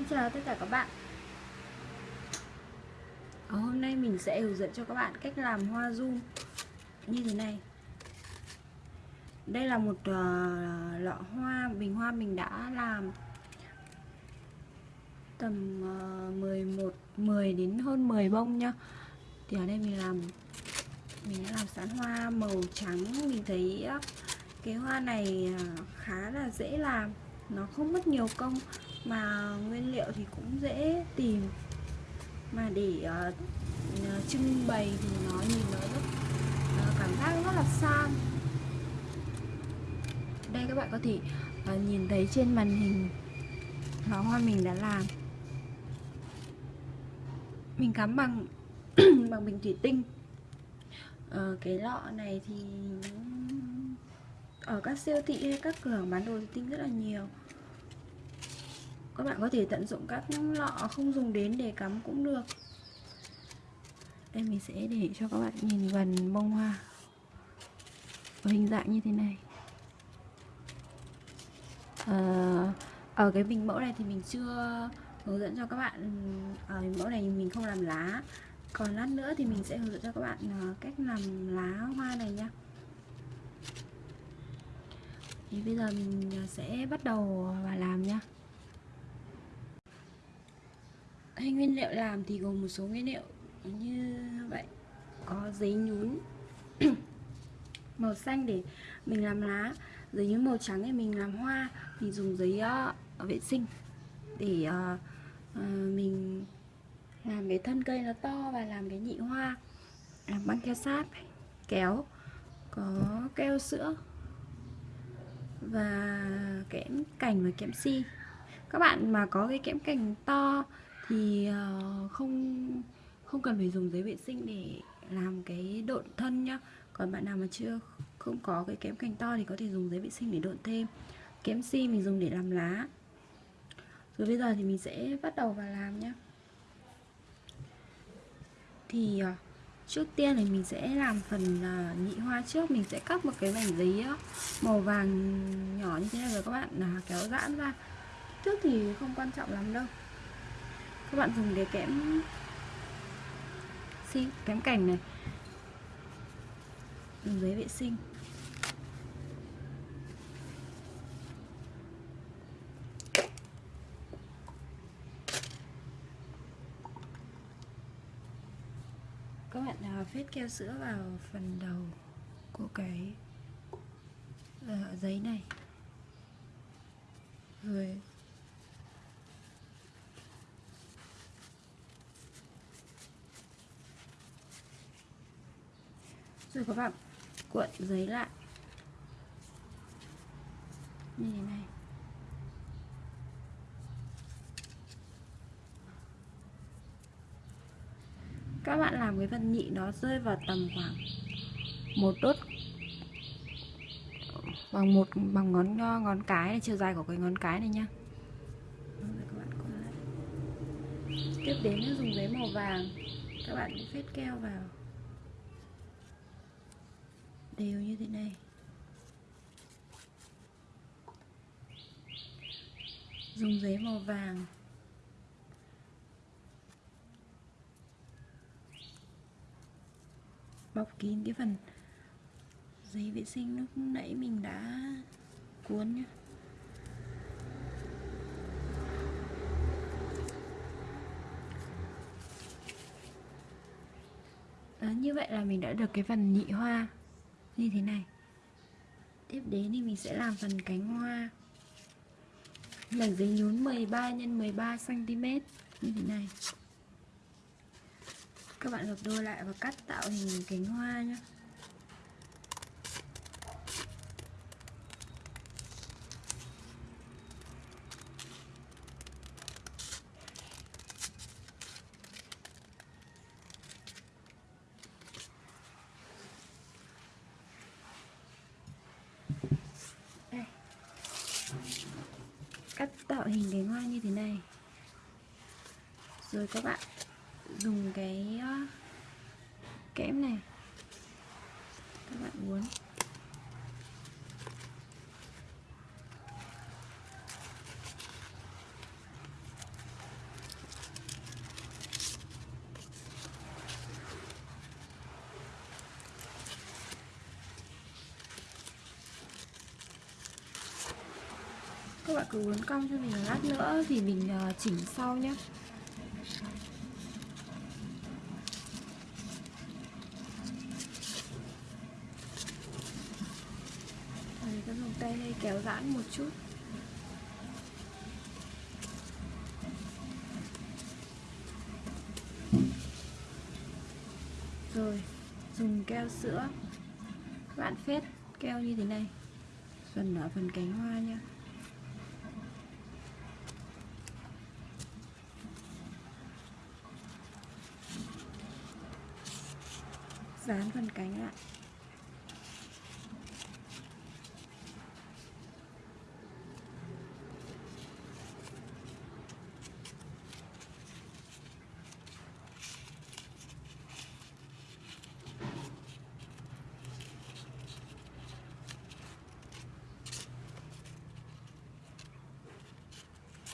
Xin chào tất cả các bạn. Ở Hôm nay mình sẽ hướng dẫn cho các bạn cách làm hoa zoom như thế này. Đây là một uh, lọ hoa, bình hoa mình đã làm tầm uh, 11, 10 đến hơn 10 bông nhá. Thì ở đây mình làm mình đã làm sẵn hoa màu trắng. Mình thấy uh, cái hoa này uh, khá là dễ làm. Nó không mất nhiều công mà nguyên liệu thì cũng dễ tìm. Mà để uh, trưng bày thì nó nhìn nó rất uh, cảm giác rất là sang. Đây các bạn có thể uh, nhìn thấy trên màn hình nó hoa mình đã làm. Mình cắm bằng bằng bình thủy tinh. Uh, cái lọ này thì ở các siêu thị hay các cửa bán đồ thủy tinh rất là nhiều các bạn có thể tận dụng các lọ không dùng đến để cắm cũng được. Đây mình sẽ để cho các bạn nhìn gần bông hoa. Có hình dạng như thế này. À, ở cái bình mẫu này thì mình chưa hướng dẫn cho các bạn ở bình mẫu này mình không làm lá. Còn lát nữa thì mình sẽ hướng dẫn cho các bạn ờ, cách làm lá hoa này nha thì bây giờ mình sẽ bắt đầu và làm nha hay nguyên liệu làm thì gồm một số nguyên liệu như vậy. Có giấy nhún màu xanh để mình làm lá giấy nhún màu trắng để mình làm hoa mình dùng giấy uh, vệ sinh để uh, uh, mình làm cái thân cây nó to và làm cái nhị hoa làm băng keo sáp kéo có keo sữa và kẽm cành và kẽm si. Các bạn mà có cái kẽm cành to thì ờ, không không cần phải dùng giấy vệ sinh để làm cái độn thân nhá. Còn bạn nào mà chưa, không có cái kẽm cành to thì có thể dùng giấy vệ sinh để độn thêm. Kẽm si mình dùng để làm lá. Rồi bây giờ thì mình sẽ bắt đầu vào làm nhá. Thì ờ, trước tiên thì mình sẽ làm phần ờ, nhị hoa trước. Mình sẽ cắt một cái mảnh giấy màu vàng nhỏ như thế này rồi các bạn, là kéo giãn ra. Trước thì không quan trọng lắm đâu các bạn dùng cái kẽm xi kẽm cảnh này. Dùng giấy vệ sinh. Các bạn à, phết keo sữa vào phần đầu của cái uh, giấy này. Rồi rồi các bạn cuộn giấy lại. Như thế này. Các bạn làm cái phần nhị nó rơi vào tầm khoảng một đốt bằng một bằng ngón ngón cái này, chiều dài của cái ngón cái này nhá. Tiếp đến dùng giấy màu vàng. Các bạn cũng phết keo vào đều như thế này. Dùng giấy màu vàng. Bọc kín cái phần giấy vệ sinh lúc nãy mình đã cuốn nhé Đó, à, như vậy là mình đã được cái phần nhị hoa như thế này. Tiếp đến thì mình sẽ làm phần cánh hoa. Mảnh giấy nhún 13 x 13 cm như thế này. Các bạn gập đôi lại và cắt tạo hình cánh hoa nhé cắt tạo hình cánh hoa như thế này. Rồi các bạn dùng cái ờ, kẽm này các bạn uốn các bạn cứ uốn cong cho mình lát nữa thì mình ờ, chỉnh sau nhé mình cái dùng tay đây kéo giãn một chút. Rồi, dùng keo sữa. Các bạn phết keo như thế này. Phần ở phần cánh hoa nha dán phần cánh lại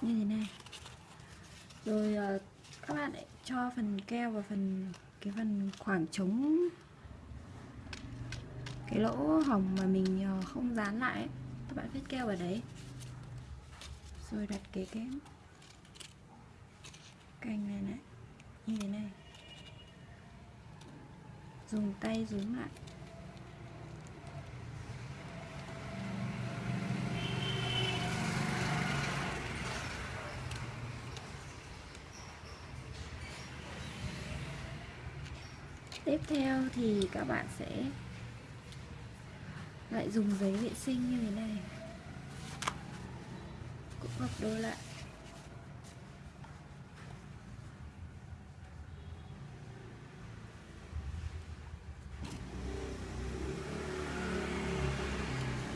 như thế này. Rồi ờ, các bạn lại cho phần keo vào phần, cái phần khoảng trống cái lỗ hồng mà mình ờ, không dán lại ấy. các bạn vết keo vào đấy. Rồi đặt cái kém cành này này, như thế này. Dùng tay rúm lại. Tiếp theo thì các bạn sẽ lại dùng giấy vệ sinh như thế này. Cũng gấp đôi lại.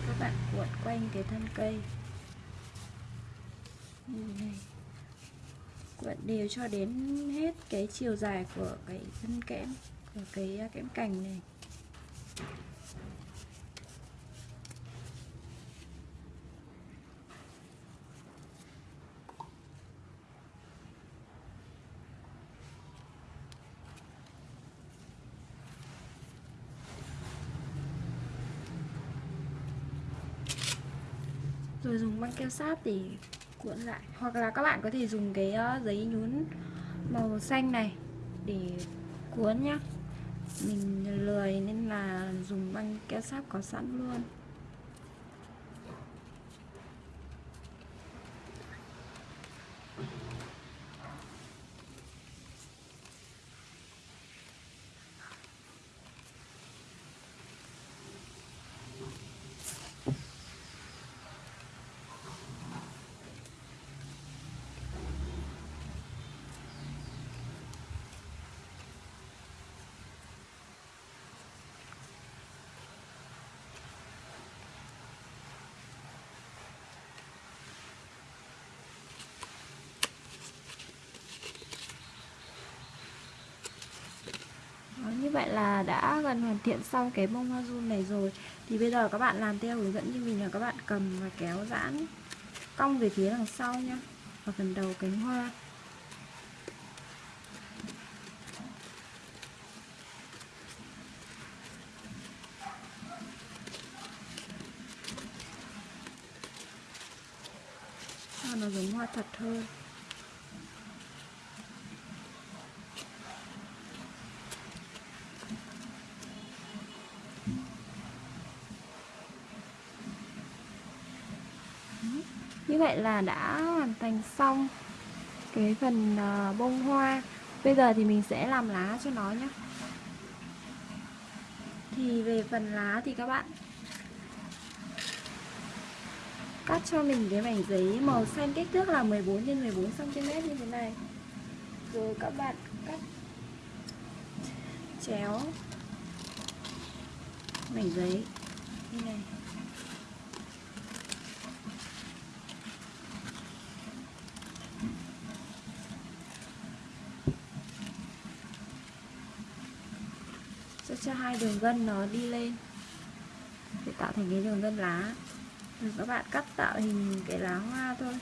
Các bạn cuộn quanh cái thân cây. Như thế này. Cuộn đều cho đến hết cái chiều dài của cái thân kẽm, của cái à, kẽm cành này. Keo sáp để cuộn lại. Hoặc là các bạn có thể dùng cái ờ, giấy nhún màu xanh này để cuốn nhá. Mình lười nên là dùng băng keo sáp có sẵn luôn Đó, như vậy là đã gần hoàn thiện xong cái bông hoa run này rồi. Thì bây giờ các bạn làm theo hướng dẫn như mình là các bạn cầm và kéo giãn cong về phía đằng sau nhá. Ở phần đầu cánh hoa. Nó giống hoa thật hơn như vậy là đã hoàn thành xong cái phần ờ, bông hoa. Bây giờ thì mình sẽ làm lá cho nó nhé thì về phần lá thì các bạn cắt cho mình cái mảnh giấy màu xanh, kích thước là 14 x 14 cm như thế này. Rồi các bạn cắt, chéo mảnh giấy như này sẽ cho hai đường gân nó đi lên. Để tạo thành cái đường gân lá. Rồi các bạn cắt tạo hình cái lá hoa thôi.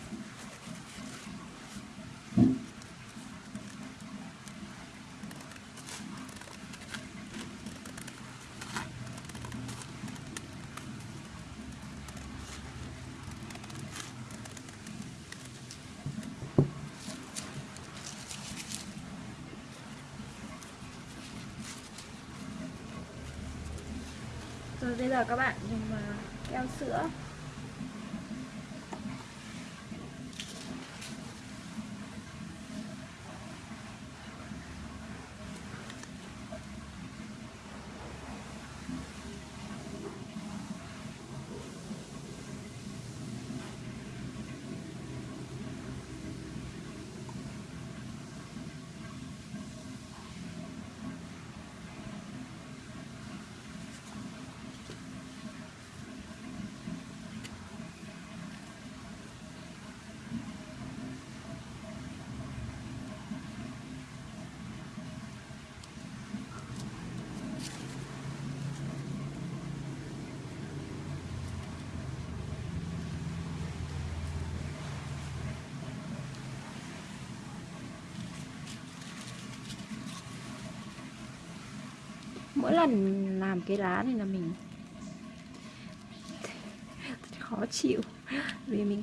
Bây giờ các bạn dùng ờ, keo sữa. Mỗi lần làm cái lá này là mình khó chịu. Vì mình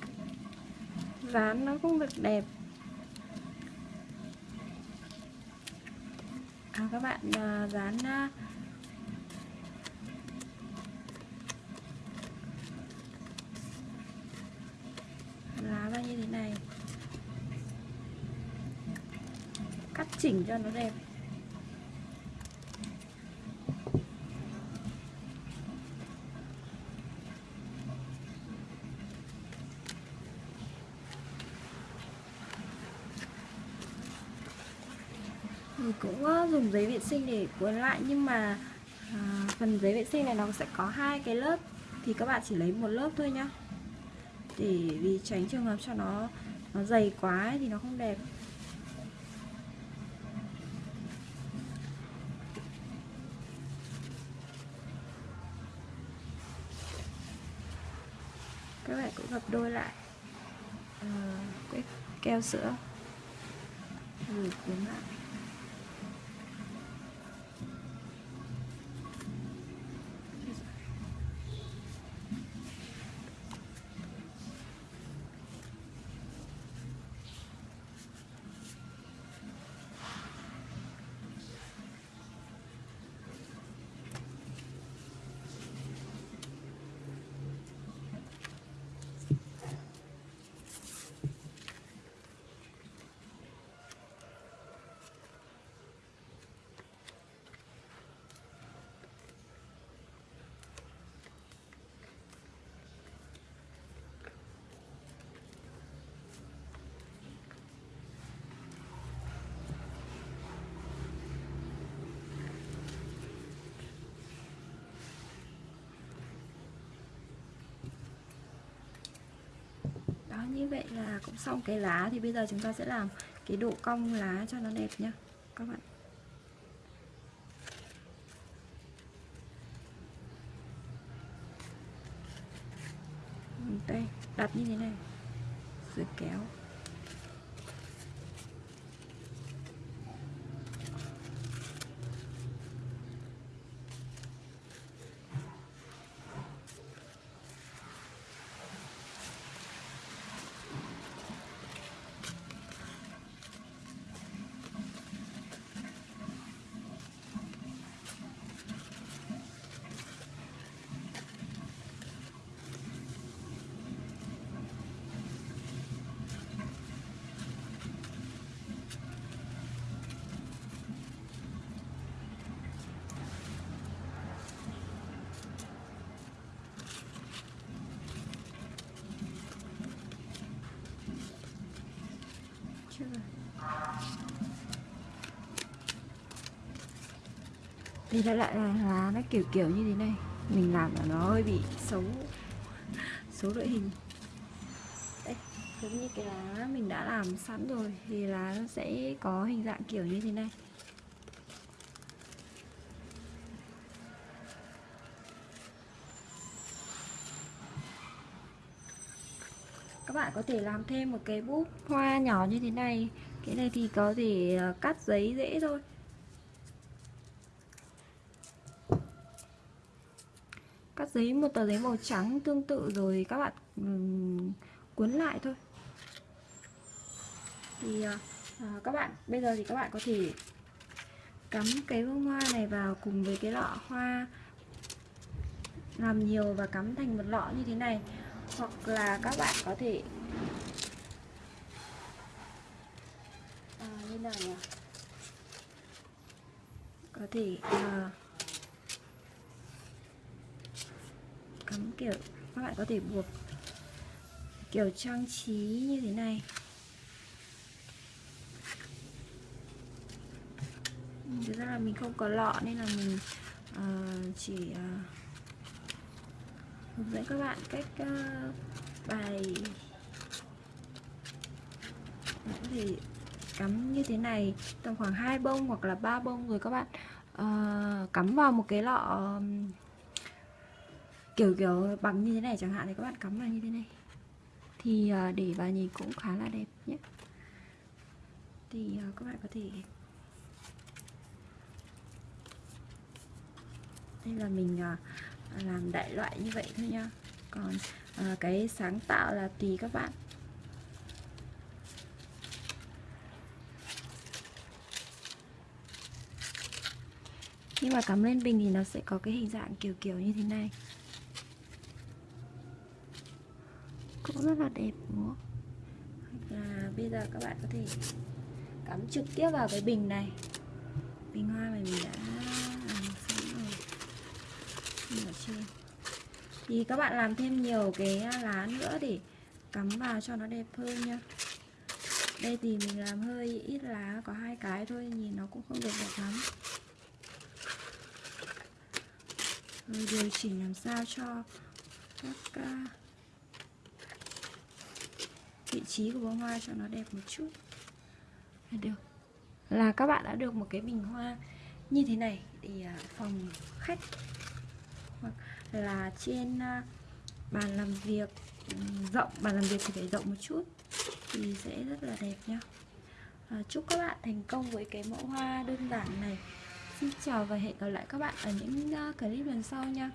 dán nó không được đẹp. À, các bạn à, dán à, lá ra như thế này. Cắt chỉnh cho nó đẹp mình cũng dùng giấy vệ sinh để cuốn lại nhưng mà à, phần giấy vệ sinh này nó sẽ có hai cái lớp thì các bạn chỉ lấy một lớp thôi nhá. Để vì tránh trường hợp cho nó nó dày quá ấy, thì nó không đẹp. Các bạn cũng gập đôi lại à, cái keo sữa. Rồi cuốn lại đó như vậy là cũng xong cái lá. Thì bây giờ chúng ta sẽ làm cái độ cong lá cho nó đẹp nhá, các bạn. Đây, đặt như thế này, rồi kéo. Chưa? Đây lại là lá nó kiểu kiểu như thế này. Mình làm là nó hơi bị xấu. Xấu đội hình. Đấy, giống như cái lá mình đã làm sẵn rồi thì lá nó sẽ có hình dạng kiểu như thế này. Có thể làm thêm một cái búp hoa nhỏ như thế này. Cái này thì có thể ờ, cắt giấy dễ thôi. Cắt giấy một tờ giấy màu trắng tương tự rồi các bạn um, cuốn lại thôi. Thì à, các bạn bây giờ thì các bạn có thể cắm cái bông hoa này vào cùng với cái lọ hoa. Làm nhiều và cắm thành một lọ như thế này. Hoặc là các bạn có thể thế nào nhỉ? Có thể uh, cắm kiểu các bạn có thể buộc kiểu trang trí như thế này. Thực ra là mình không có lọ nên là mình uh, chỉ uh, hướng dẫn các bạn cách uh, bài. Có thể cắm như thế này tầm khoảng hai bông hoặc là ba bông rồi các bạn uh, cắm vào một cái lọ um, kiểu kiểu bằng như thế này chẳng hạn thì các bạn cắm vào như thế này. Thì uh, để vào nhìn cũng khá là đẹp nhé. Thì uh, các bạn có thể đây là mình uh, làm đại loại như vậy thôi nha còn uh, cái sáng tạo là tùy các bạn. Khi mà cắm lên bình thì nó sẽ có cái hình dạng kiểu kiểu như thế này. Cũng rất là đẹp, đúng không? Là bây giờ các bạn có thể cắm trực tiếp vào cái bình này. Bình hoa mà mình đã làm sẵn rồi. Ở trên. Thì các bạn làm thêm nhiều cái lá nữa để cắm vào cho nó đẹp hơn nhá. đây thì mình làm hơi ít lá, có hai cái thôi, nhìn nó cũng không được đẹp lắm. Rồi điều chỉnh làm sao cho các à, vị trí của bông hoa cho nó đẹp một chút. Là được. Là các bạn đã được một cái bình hoa như thế này. Để à, phòng khách hoặc là trên à, bàn làm việc rộng bàn làm việc thì phải rộng một chút thì sẽ rất là đẹp nhá. À, chúc các bạn thành công với cái mẫu hoa đơn giản này. Xin chào và hẹn gặp lại các bạn ở những ờ, clip lần sau nha.